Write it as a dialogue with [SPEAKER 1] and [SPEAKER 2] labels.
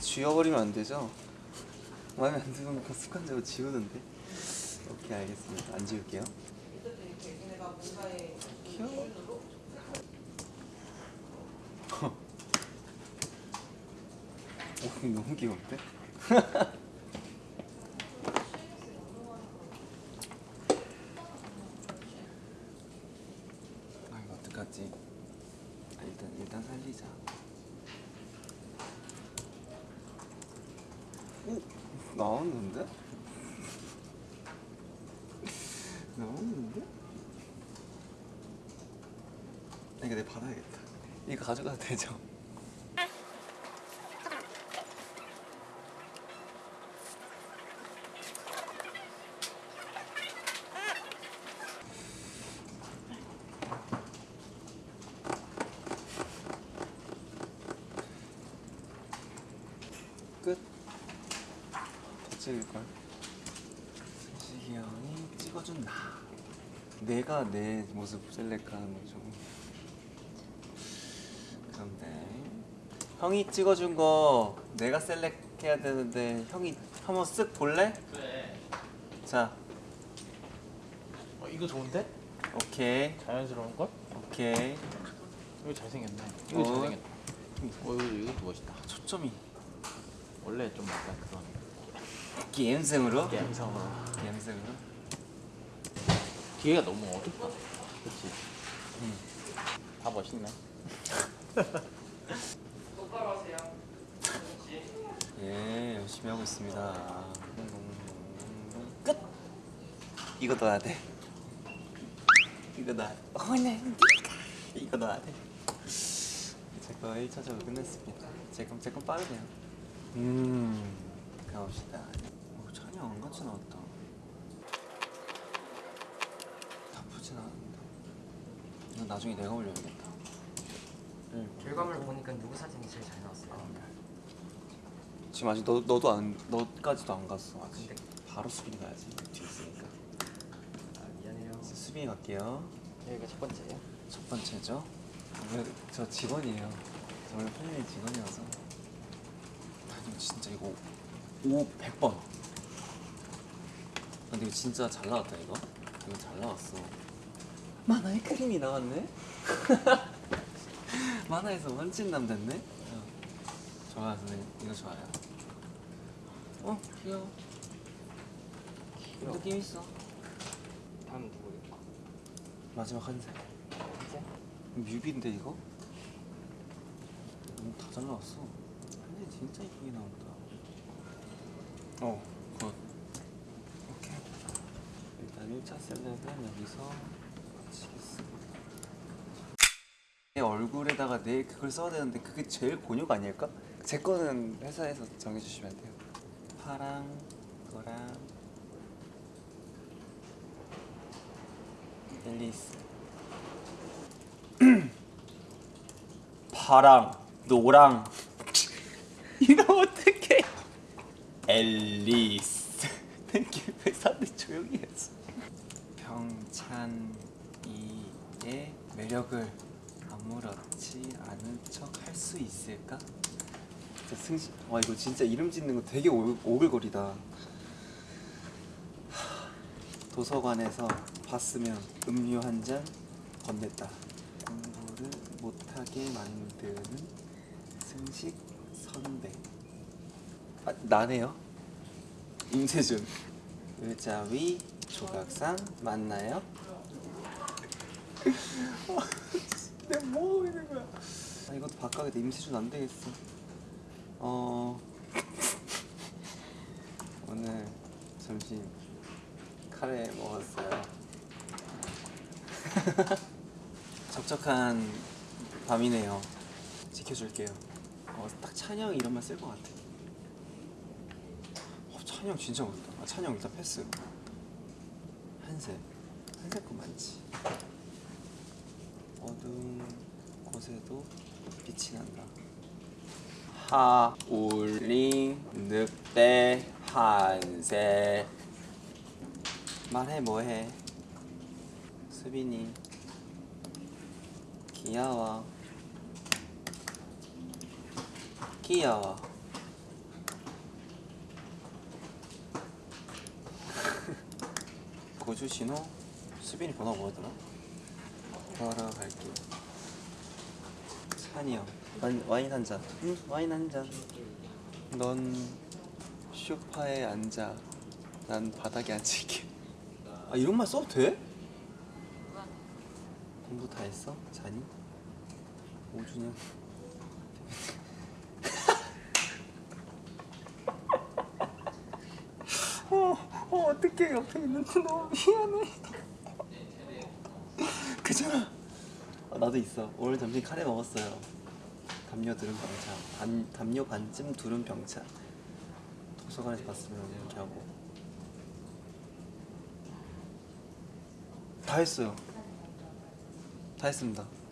[SPEAKER 1] 지워버리면 안 되죠? 마음에 안 드는 거 습관적으로 지우는데? 오케이 알겠습니다. 안 지울게요. 귀여워 오 너무 귀여운데? 아 이거 어떡하지? 아, 일단 일단 살리자 오 나왔는데? 나왔는데? 아, 이거 내 받아야겠다 이거 가져가도 되죠? 찍을걸. 승식이 형이 찍어준 나. 내가 내 모습 셀렉하는 거죠. 그런데 형이 찍어준 거 내가 셀렉해야 되는데 형이 한번 쓱 볼래?
[SPEAKER 2] 그래.
[SPEAKER 1] 자,
[SPEAKER 2] 어, 이거 좋은데?
[SPEAKER 1] 오케이,
[SPEAKER 2] 자연스러운 걸?
[SPEAKER 1] 오케이.
[SPEAKER 2] 이거 잘생겼네. 이거
[SPEAKER 1] 어.
[SPEAKER 2] 잘생겼다. 어, 이거 이것도 멋있다.
[SPEAKER 1] 초점이
[SPEAKER 2] 원래 좀 약간 그런
[SPEAKER 1] 게임성으로?
[SPEAKER 2] 감성으로.
[SPEAKER 1] 게임성으로?
[SPEAKER 2] 뒤에가 너무 어둡다. 그렇지.
[SPEAKER 1] 응.
[SPEAKER 2] 다 멋있네.
[SPEAKER 1] 예, 열심히 하고 있습니다. 끝. 이거 넣어야 돼. 이거 넣어야 돼. 어네 이거 넣어야 돼. 제거 1차적으로 끝냈습니다. 제건 제건 빠르네요. 음, 가봅시다. 오, 찬이 안 같이 나왔다. 나쁘진 않은데. 이건 나중에 내가 올려야겠다. 응.
[SPEAKER 3] 결과물 보니까 누구 사진이 제일 잘 나왔어요?
[SPEAKER 1] 지금 아직 너 너도 안 너까지도 안 갔어 아직.
[SPEAKER 3] 근데-
[SPEAKER 1] 바로 수빈이 가야지 뒤에 있으니까.
[SPEAKER 3] 아 미안해요.
[SPEAKER 1] 수빈이 갈게요.
[SPEAKER 3] 여기가 첫 번째예요?
[SPEAKER 1] 첫 번째죠. 저 직원이에요. 저 원래 팬이 직원이어서. 아니 진짜 이거 5 100번. 근데 이거 진짜 잘 나왔다 이거. 이거 잘 나왔어. 만화의 크림이 나왔네. 만화에서 원진남 됐네. 어. 좋아 선생님 이거 좋아요. 어 귀여워.
[SPEAKER 3] 귀여워.
[SPEAKER 1] 느낌 있어.
[SPEAKER 3] 다음 누구예요?
[SPEAKER 1] 마지막 한 세.
[SPEAKER 3] 이제?
[SPEAKER 1] 뮤비인데 이거? 너무 다 잘 나왔어. 한지 진짜 이쁘게 나온다. 어, good. 오케이. 일단 1차 select은 여기서 마치겠습니다. 내 얼굴에다가 내 그걸 써야 되는데 그게 제일 곤욕 아닐까? 제 거는 회사에서 정해주시면 돼요. 파랑, 노랑, 앨리스. 파랑, 노랑. 이거 어떡해? 앨리스. 왜 사람들이 조용히 했어? 병찬이의 매력을 아무렇지 않은 척 할 수 있을까? 진짜 승신. 와 이거 진짜 이름 짓는 거 되게 오, 오글거리다. 하, 도서관에서 봤으면 음료 한 잔 건넸다. 공부를 못하게 만드는 승식 선배. 아, 나네요. 임세준. 의자 위 조각상 맞나요? 내가 뭐 하고 있는 거야? 아 이것도 바꿔야겠다. 임세준 안 되겠어. 어 오늘 점심 카레 먹었어요. 적적한 밤이네요. 지켜줄게요. 어, 딱 찬영 이름만 쓸것 같아. 어, 찬영 진짜 멋있다. 아, 찬영 일단 패스. 한색. 한색 거 많지. 어두운 곳에도 빛이 난다. 하울링 늑대 한세 말해 뭐해 수빈이 귀여워 귀여워 고주 신호 수빈이 번호가 뭐더라? 걸어 갈게 찬이 형 와인, 와인 한잔 응 와인 한잔 넌 쇼파에 앉아 난 바닥에 앉을게 아 이런 말 써도 돼? 공부 다 했어? 자니? 오준영 어, 어 어떡해 옆에 있는데 너무 미안해. 그잖아. 아, 나도 있어. 오늘 점심 카레 먹었어요. 담요 두른 병차. 반, 담요 반쯤 두른 병차. 도서관에서 봤으면 이렇게 하고. 다 했어요. 다 했습니다. 네